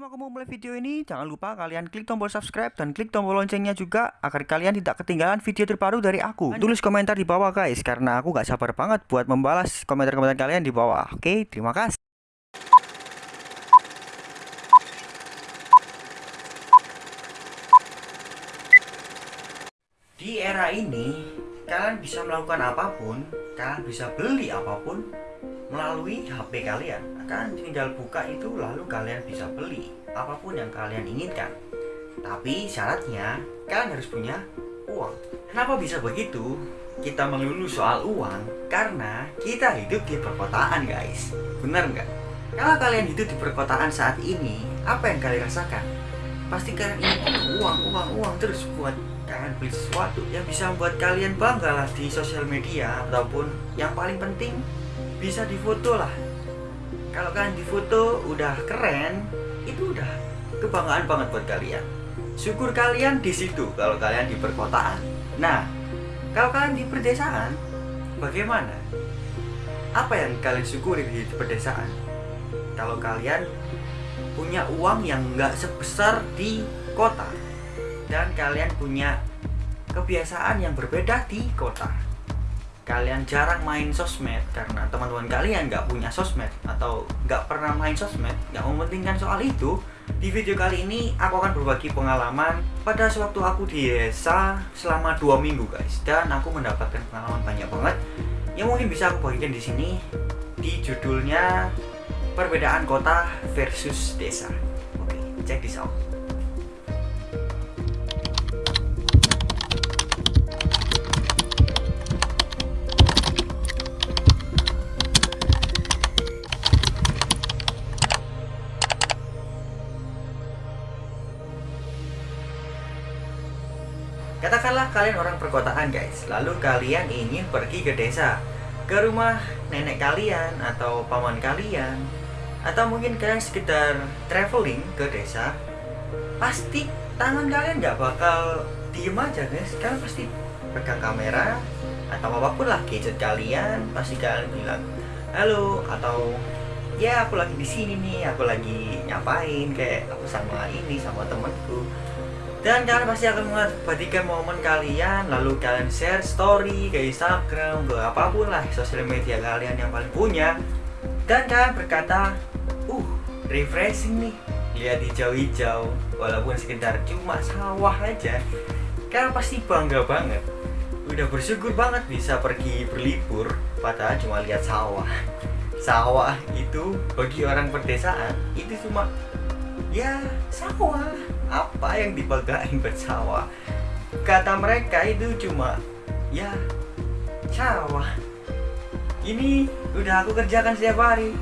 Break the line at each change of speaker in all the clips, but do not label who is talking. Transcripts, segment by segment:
Sebelum aku mau mulai video ini, jangan lupa kalian klik tombol subscribe dan klik tombol loncengnya juga agar kalian tidak ketinggalan video terbaru dari aku. Tulis komentar di bawah guys, karena aku gak sabar banget buat membalas komentar-komentar kalian di bawah. Oke, terima kasih. Di era ini, kalian bisa melakukan apa pun, kalian bisa beli apa pun melalui HP kalian. Kalian tinggal buka itu lalu kalian bisa beli apa pun yang kalian inginkan. Tapi syaratnya kalian harus punya uang. Kenapa bisa begitu? Kita melulu soal uang karena kita hidup di perkotaan guys. Benar nggak? Kalau kalian hidup di perkotaan saat ini, apa yang kalian rasakan? Pasti kalian ingin uang, uang, uang terus buat kalian beli sesuatu yang bisa membuat kalian bangga lah di sosial media ataupun yang paling penting bisa difoto lah. Kalau kalian difoto udah keren itu udah kebanggaan banget buat kalian. Syukur kalian di situ kalau kalian di perkotaan. Nah kalau kalian di pedesaan bagaimana? Apa yang kalian syukuri di pedesaan kalau kalian punya uang yang nggak sebesar di kota dan kalian punya kebiasaan yang berbeda di kota kalian jarang main sosmed karena teman-teman kalian nggak punya sosmed atau nggak pernah main sosmed nggak mementingkan soal itu di video kali ini aku akan berbagi pengalaman pada sewaktu aku di desa selama dua minggu guys. Dan aku mendapatkan pengalaman banyak banget yang mungkin bisa aku bagikan di sini di judulnya perbedaan kota versus desa. Oke check this out Katakanlah kalian orang perkotaan guys, lalu kalian ingin pergi ke desa, ke rumah nenek kalian atau paman kalian, atau mungkin kalian sekitar traveling ke desa, pasti tangan kalian nggak bakal diem aja guys, kalian pasti pegang kamera atau apa pun lah gadget kalian, pasti kalian bilang halo atau ya aku lagi di sini nih, aku lagi nyapain kayak aku sama ini sama temanku dan kalian pasti akan mengabadikan momen kalian lalu kalian share story ke Instagram ke apa pun lah sosial media kalian yang paling punya. Dan kalian berkata uh refreshing nih lihat hijau-hijau walaupun sekedar cuma sawah aja. Kalian pasti bangga banget. Udah bersyukur banget bisa pergi berlibur padahal cuma lihat sawah. Sawah itu bagi orang perdesaan itu cuma ya sawah apa yang dibanggain bersawah kata mereka itu cuma ya sawah. Ini udah aku kerjakan setiap hari.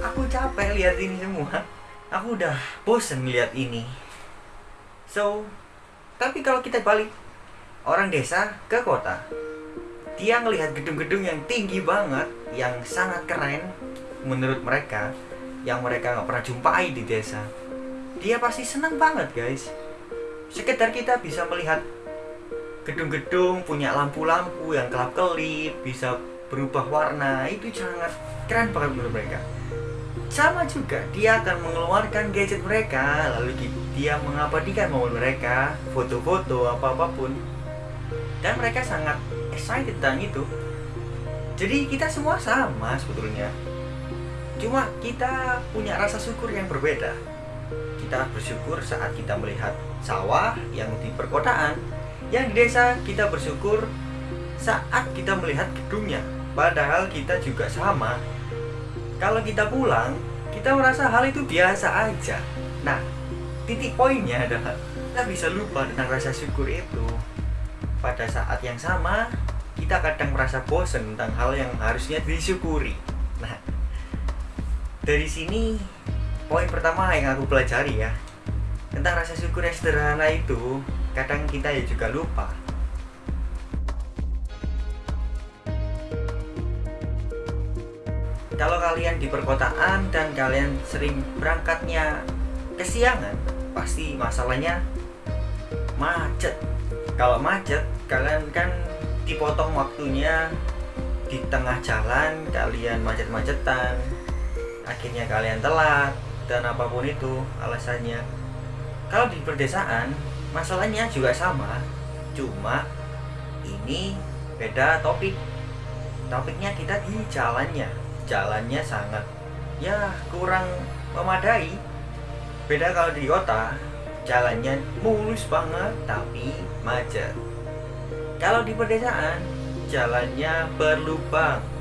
Aku capek lihat ini semua. Aku udah bosen lihat ini. So tapi kalau kita balik orang desa ke kota dia ngelihat gedung-gedung yang tinggi banget yang sangat keren menurut mereka yang mereka nggak pernah jumpai di desa dia pasti senang banget guys. Sekedar kita bisa melihat gedung-gedung punya lampu-lampu yang kelap-kelip bisa berubah warna itu sangat keren banget menurut mereka. Sama juga dia akan mengeluarkan gadget mereka lalu dia mengabadikan momen mereka foto-foto apa-apapun. Dan mereka sangat excited tentang itu. Jadi kita semua sama sebetulnya. Cuma kita punya rasa syukur yang berbeda kita bersyukur saat kita melihat sawah yang di perkotaan. Yang di desa kita bersyukur saat kita melihat gedungnya. Padahal kita juga sama. Kalau kita pulang kita merasa hal itu biasa aja. Nah titik poinnya adalah kita bisa lupa tentang rasa syukur itu. Pada saat yang sama kita kadang merasa bosan tentang hal yang harusnya disyukuri. Nah dari sini poin pertama yang aku pelajari ya tentang rasa syukur yang sederhana itu kadang kita ya juga lupa. Kalau kalian di perkotaan dan kalian sering berangkatnya kesiangan pasti masalahnya macet. Kalau macet kalian kan dipotong waktunya di tengah jalan kalian macet-macetan akhirnya kalian telat dan apa pun itu alasannya. Kalau di perdesaan masalahnya juga sama. Cuma ini beda topik. Topiknya kita di jalannya. Jalannya sangat ya kurang memadai. Beda kalau di kota jalannya mulus banget tapi macet. Kalau di pedesaan jalannya berlubang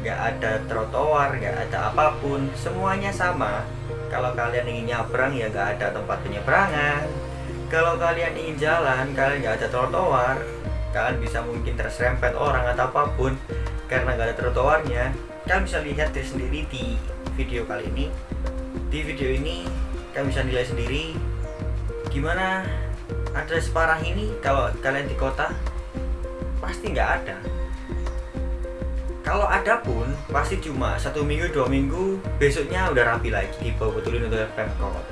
nggak ada trotoar nggak ada apa pun. Semuanya sama. Kalau kalian ingin nyabrang ya nggak ada tempat penyeberangan. Kalau kalian ingin jalan kalian nggak ada trotoar. Kalian bisa mungkin terserempet orang atau apa pun. Karena nggak ada trotoarnya kalian bisa lihat sendiri di video kali ini. Di video ini kalian bisa nilai sendiri gimana ada separah ini. Kalau kalian di kota pasti nggak ada kalau ada pun pasti cuma satu minggu dua minggu besoknya udah rapi lagi dibawa betulin untuk pemkot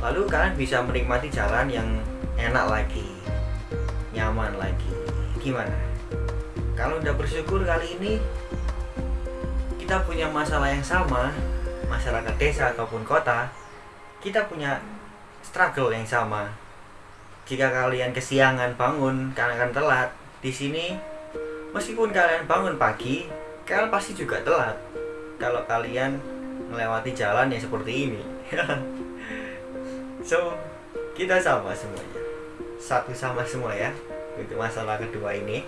lalu kalian bisa menikmati jalan yang enak lagi nyaman lagi. Gimana? Kalau udah bersyukur kali ini kita punya masalah yang sama masyarakat desa ataupun kota kita punya struggle yang sama. Jika kalian kesiangan bangun karena akan telat, di sini meskipun kalian bangun pagi, kalian pasti juga telat. Kalau kalian melewati jalan yang seperti ini. so, kita sama semuanya. Satu sama semua ya. Untuk masalah kedua ini.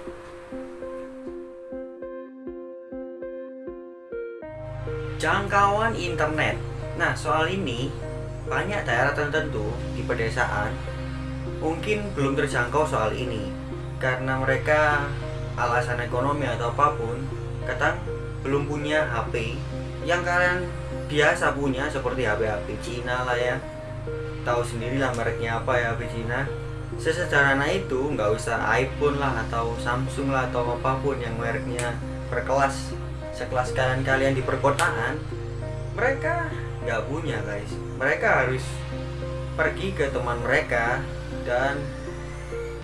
Jangkauan internet. Nah, soal ini banyak daerah tertentu di pedesaan mungkin belum terjangkau soal ini karena mereka alasan ekonomi atau apa pun kadang belum punya HP yang kalian biasa punya seperti HP-HP Cina lah ya. Tahu sendiri lah mereknya apa ya HP Cina. Sesederhana itu nggak usah iPhone lah atau Samsung lah atau apa pun yang mereknya berkelas sekelas kalian kalian di perkotaan mereka nggak punya guys. Mereka harus pergi ke teman mereka dan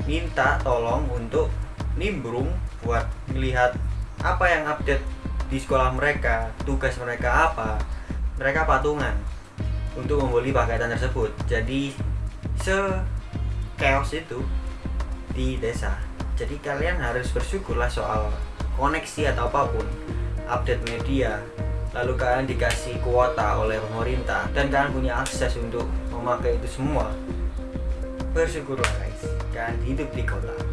minta tolong untuk nimbrung buat melihat apa yang update di sekolah mereka tugas mereka apa mereka patungan untuk membeli pakaian tersebut. Jadi se chaos itu di desa. Jadi kalian harus bersyukurlah soal koneksi atau apa pun update media lalu kalian dikasih kuota oleh pemerintah dan kalian punya akses untuk memakai itu semua. Bersyukurlah guys. Kalian hidup di kota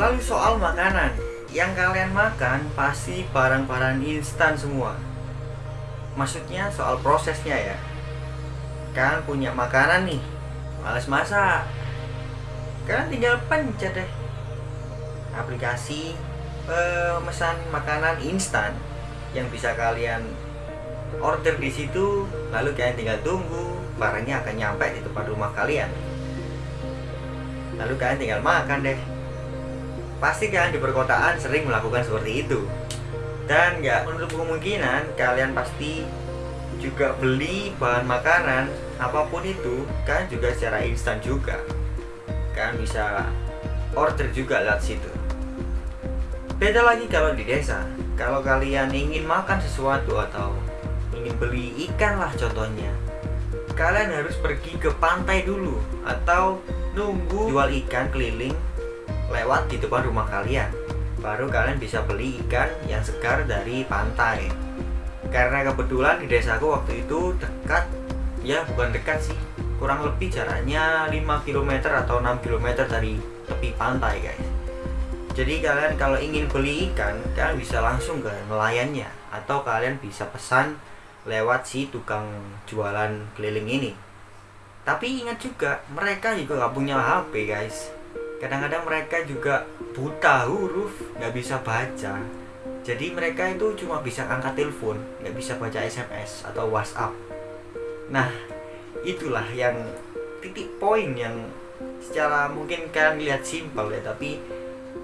lalu soal makanan. Yang kalian makan pasti barang-barang instan semua. Maksudnya soal prosesnya ya. Kalian punya makanan nih. Males masak. Kalian tinggal pencet deh. Aplikasi pemesan makanan instan yang bisa kalian order di situ lalu kalian tinggal tunggu barangnya akan nyampe di tempat rumah kalian. Lalu kalian tinggal makan deh pasti kalian di perkotaan sering melakukan seperti itu dan nggak menutup kemungkinan kalian pasti juga beli bahan makanan apa pun itu kan juga secara instan juga kan bisa order juga lewat situ Beda lagi kalau di desa. Kalau kalian ingin makan sesuatu atau ingin beli ikan lah contohnya. Kalian harus pergi ke pantai dulu atau nunggu jual ikan keliling lewat di depan rumah kalian. Baru kalian bisa beli ikan yang segar dari pantai. Karena kebetulan di desaku waktu itu dekat, ya bukan dekat sih, kurang lebih jaraknya 5 km atau 6 km dari tepi pantai guys jadi kalian kalau ingin beli ikan kalian bisa langsung ke nelayannya atau kalian bisa pesan lewat si tukang jualan keliling ini tapi ingat juga mereka juga nggak punya HP guys kadang-kadang mereka juga buta huruf nggak bisa baca. Jadi mereka itu cuma bisa angkat telepon nggak bisa baca SMS atau WhatsApp. Nah itulah yang titik poin yang secara mungkin kalian lihat simpel ya tapi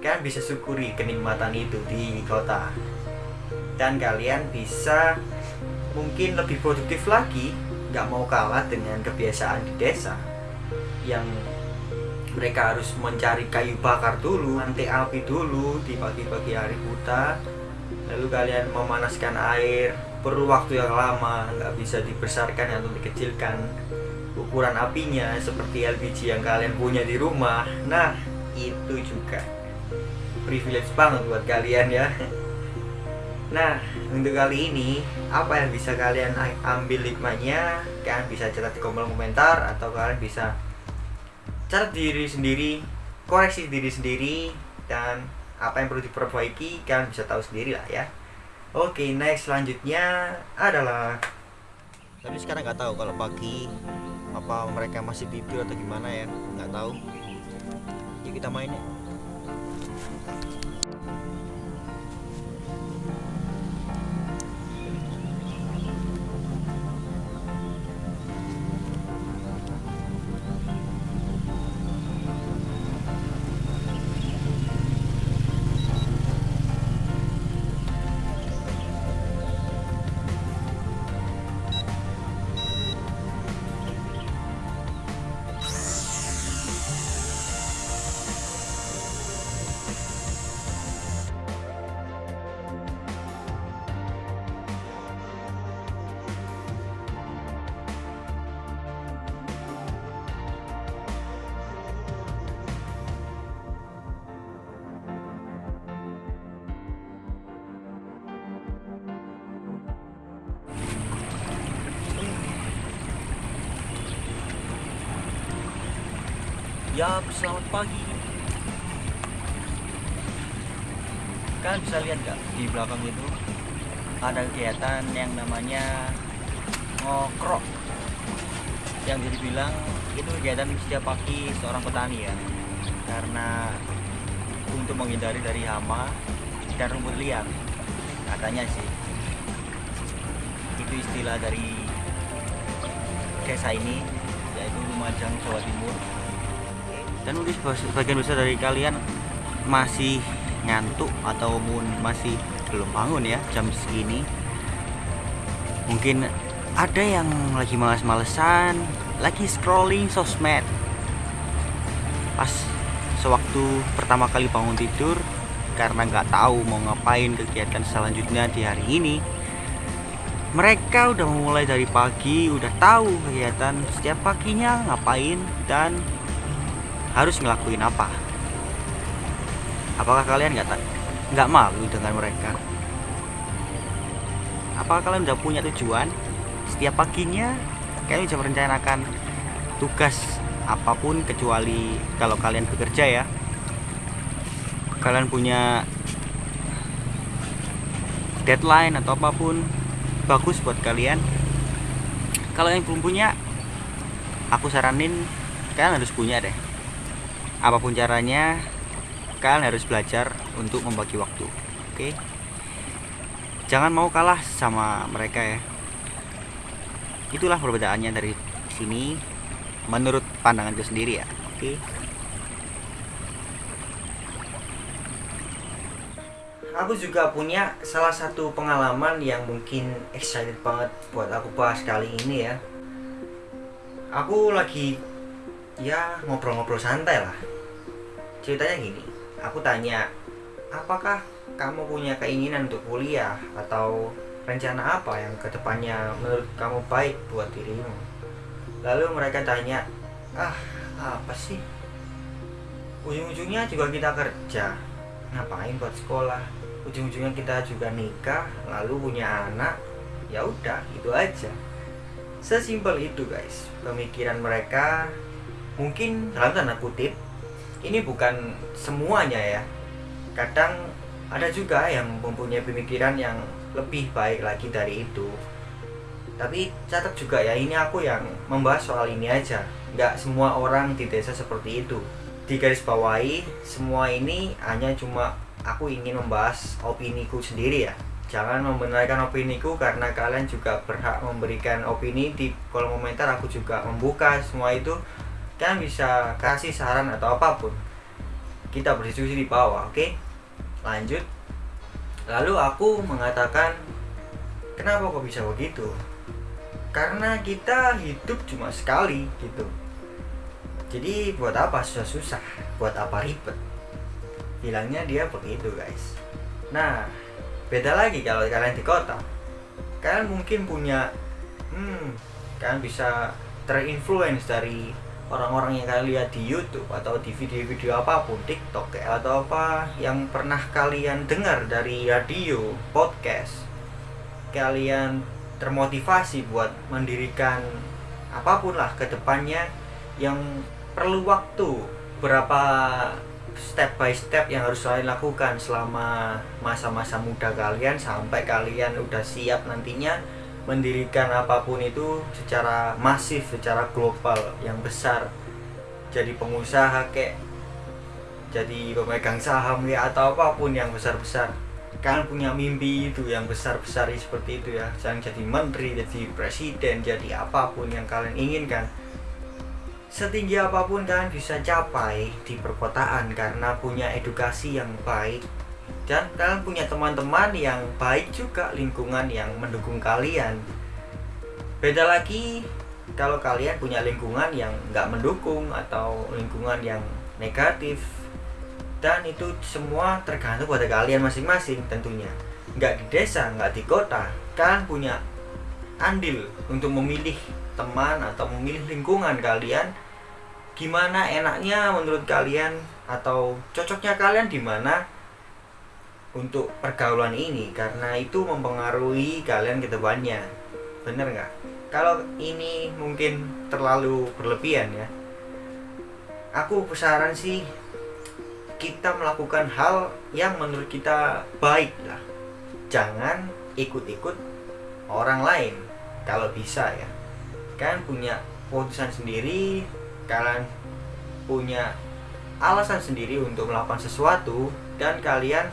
kalian bisa syukuri kenikmatan itu di kota. Dan kalian bisa mungkin lebih produktif lagi nggak mau kalah dengan kebiasaan di desa yang mereka harus mencari kayu bakar dulu nanti api dulu di pagi-pagi hari buta lalu kalian memanaskan air perlu waktu yang lama nggak bisa dibesarkan atau dikecilkan. Ukuran apinya seperti LPG yang kalian punya di rumah. Nah itu juga privilege banget buat kalian ya. Nah, untuk kali ini apa yang bisa kalian ambil hikmahnya? Kalian bisa catat di kolom komentar atau kalian bisa catat diri sendiri, koreksi diri sendiri dan apa yang perlu diperbaiki kalian bisa tahu sendiri lah ya. Oke, next selanjutnya adalah tapi sekarang nggak tahu kalau pagi apa mereka masih tidur atau gimana ya, nggak tahu. Yuk kita main ya. Ya, selamat pagi. Kalian bisa lihat nggak di belakang itu ada kegiatan yang namanya ngokrok. Yang bisa dibilang itu kegiatan setiap pagi seorang petani ya. Karena untuk menghindari dari hama dan rumput liar. Katanya sih. Itu istilah dari desa ini yaitu Lumajang Jawa Timur dan mungkin sebagian besar dari kalian masih ngantuk ataupun masih belum bangun ya jam segini. Mungkin ada yang lagi males-malesan lagi scrolling sosmed. Pas sewaktu pertama kali bangun tidur karena nggak tahu mau ngapain kegiatan selanjutnya di hari ini mereka udah mulai dari pagi udah tahu kegiatan setiap paginya ngapain dan harus ngelakuin apa? Apakah kalian nggak nggak malu dengan mereka? Apakah kalian udah punya tujuan? Setiap paginya kalian bisa merencanakan tugas apa pun kecuali kalau kalian bekerja ya. Kalian punya deadline atau apa pun bagus buat kalian. Kalau yang belum punya aku saranin kalian harus punya deh apa pun caranya kalian harus belajar untuk membagi waktu oke? Jangan mau kalah sama mereka ya. Itulah perbedaannya dari sini menurut pandanganku sendiri ya oke? Aku juga punya salah satu pengalaman yang mungkin excited banget buat aku bahas kali ini ya. Aku lagi ya ngobrol-ngobrol santai lah. Ceritanya gini aku tanya apakah kamu punya keinginan untuk kuliah atau rencana apa yang ke depannya menurut kamu baik buat dirimu? Lalu mereka tanya ah apa sih? Ujung-ujungnya juga kita kerja. Ngapain buat sekolah? Ujung-ujungnya kita juga nikah lalu punya anak. Ya udah itu aja. Sesimpel itu guys pemikiran mereka mungkin dalam tanda kutip ini bukan semuanya ya. Kadang ada juga yang mempunyai pemikiran yang lebih baik lagi dari itu. Tapi catat juga ya ini aku yang membahas soal ini aja. Nggak semua orang di desa seperti itu. Di garis bawahi semua ini hanya cuma aku ingin membahas opini ku sendiri ya. Jangan membenarkan opini ku karena kalian juga berhak memberikan opini di kolom komentar aku juga membuka semua itu kalian bisa kasih saran atau apa pun. Kita berdiskusi di bawah oke? Okay? lanjut. Lalu aku mengatakan kenapa kok bisa begitu? Karena kita hidup cuma sekali gitu. Jadi buat apa susah-susah? Buat apa ribet? Bilangnya dia begitu guys. Nah beda lagi kalau kalian di kota. Kalian mungkin punya hmm kalian bisa terinfluence dari orang-orang yang kalian lihat di YouTube atau di video-video apa pun TikTok atau apa yang pernah kalian dengar dari radio podcast kalian termotivasi buat mendirikan apa pun lah ke depannya yang perlu waktu berapa step by step yang harus kalian lakukan selama masa-masa muda kalian sampai kalian udah siap nantinya mendirikan apa pun itu secara masif, secara global yang besar. Jadi pengusaha kayak jadi pemegang saham ya atau apa pun yang besar-besar. Kalian punya mimpi itu yang besar-besar seperti itu ya. Jangan jadi menteri, jadi presiden, jadi apa pun yang kalian inginkan setinggi apa pun kalian bisa capai di perkotaan karena punya edukasi yang baik dan kalian punya teman-teman yang baik juga lingkungan yang mendukung kalian. Beda lagi kalau kalian punya lingkungan yang nggak mendukung atau lingkungan yang negatif. Dan itu semua tergantung pada kalian masing-masing tentunya. Nggak di desa nggak di kota kalian punya andil untuk memilih teman atau memilih lingkungan kalian. Gimana enaknya menurut kalian atau cocoknya kalian di mana untuk pergaulan ini karena itu mempengaruhi kalian ke depannya bener nggak? Kalau ini mungkin terlalu berlebihan ya aku pesaran sih kita melakukan hal yang menurut kita baik lah. Jangan ikut-ikut orang lain kalau bisa ya. Kan punya keputusan sendiri kalian punya alasan sendiri untuk melakukan sesuatu dan kalian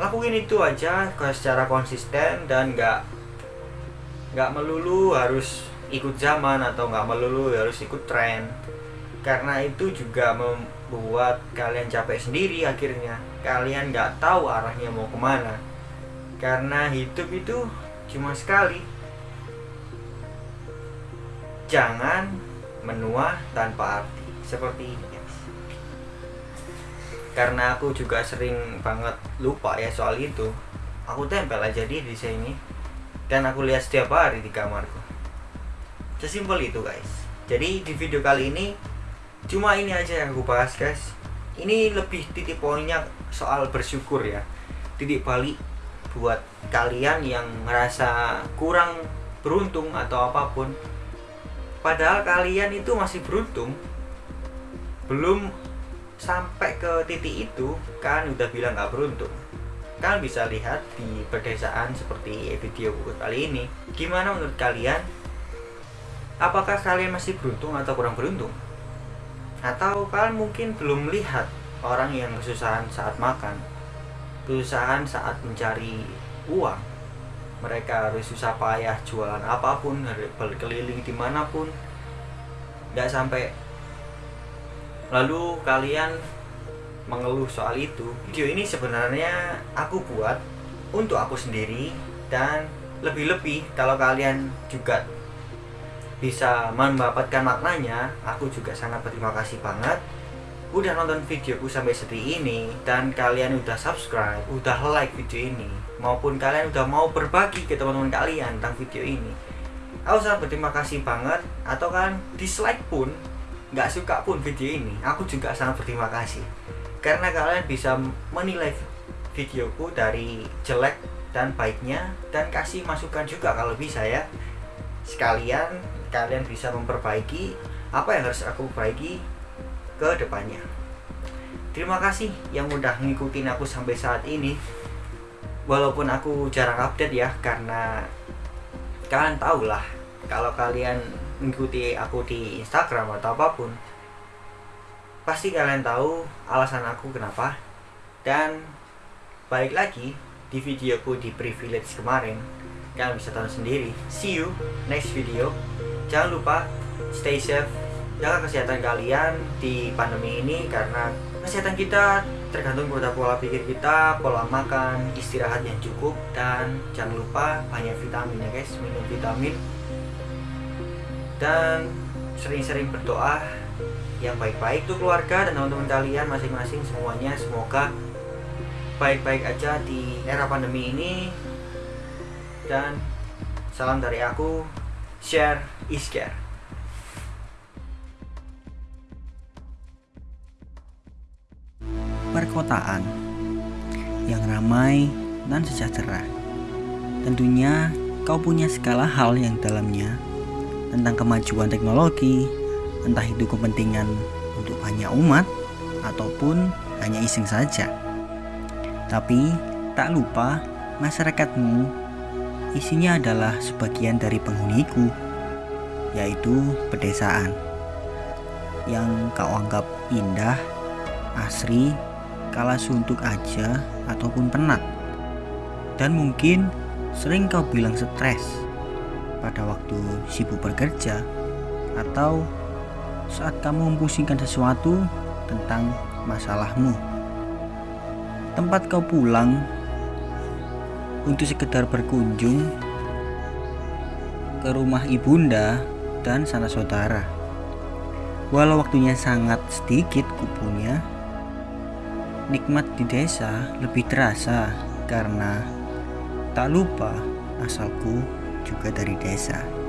lakuin itu aja secara konsisten dan nggak nggak melulu harus ikut zaman atau nggak melulu harus ikut tren. Karena itu juga membuat kalian capek sendiri akhirnya. Kalian nggak tahu arahnya mau ke mana. Karena hidup itu cuma sekali. Jangan menua tanpa arti. Seperti ini karena aku juga sering banget lupa ya soal itu aku tempel aja di di sini dan aku lihat setiap hari di kamarku. Sesimpel itu guys. Jadi di video kali ini cuma ini aja yang aku bahas guys. Ini lebih titik poinnya soal bersyukur ya. Titik balik buat kalian yang merasa kurang beruntung atau apa pun. Padahal kalian itu masih beruntung. Belum sampai ke titik itu kan udah bilang nggak beruntung. Kalian bisa lihat di pedesaan seperti video kali ini. Gimana menurut kalian? Apakah kalian masih beruntung atau kurang beruntung? Atau kalian mungkin belum melihat orang yang kesusahan saat makan kesusahan saat mencari uang. Mereka harus susah payah jualan apa pun berkeliling di mana pun. Nggak sampai lalu kalian mengeluh soal itu. Video ini sebenarnya aku buat untuk aku sendiri dan lebih-lebih kalau kalian juga bisa mendapatkan maknanya aku juga sangat berterima kasih banget. Udah nonton videoku sampai seperti ini dan kalian udah subscribe, udah like video ini maupun kalian udah mau berbagi ke teman-teman kalian tentang video ini. Aku sangat berterima kasih banget atau kan dislike pun nggak suka pun video ini aku juga sangat berterima kasih karena kalian bisa menilai videoku dari jelek dan baiknya dan kasih masukan juga kalau bisa ya sekalian kalian bisa memperbaiki apa yang harus aku perbaiki ke depannya. Terima kasih yang udah ngikutin aku sampai saat ini. Walaupun aku jarang update ya karena kalian tahu lah kalau kalian mengikuti aku di Instagram atau apa pun pasti kalian tahu alasan aku kenapa. Dan balik lagi di videoku di privilege kemarin kalian bisa tahu sendiri. See you next video. Jangan lupa stay safe. Jaga kesehatan kalian di pandemi ini karena kesehatan kita tergantung pada pola pikir kita, pola makan, istirahat yang cukup dan jangan lupa banyak vitamin ya guys, minum vitamin dan sering-sering berdoa yang baik-baik tuh keluarga dan teman-teman kalian masing-masing semuanya. Semoga baik-baik aja di era pandemi ini. Dan salam dari aku share is care.
Perkotaan yang ramai dan sejahtera. Tentunya kau punya segala hal yang dalamnya tentang kemajuan teknologi entah itu kepentingan untuk banyak umat ataupun hanya iseng saja. Tapi tak lupa masyarakatmu isinya adalah sebagian dari penghuniku, yaitu pedesaan yang kau anggap indah, asri, kala suntuk aja ataupun penat. Dan mungkin sering kau bilang stres pada waktu sibuk bekerja atau saat kamu mempusingkan sesuatu tentang masalahmu. Tempat kau pulang untuk sekedar berkunjung ke rumah ibunda dan sana saudara. Walau waktunya sangat sedikit kupunya, nikmat di desa lebih terasa karena tak lupa asalku juga dari desa.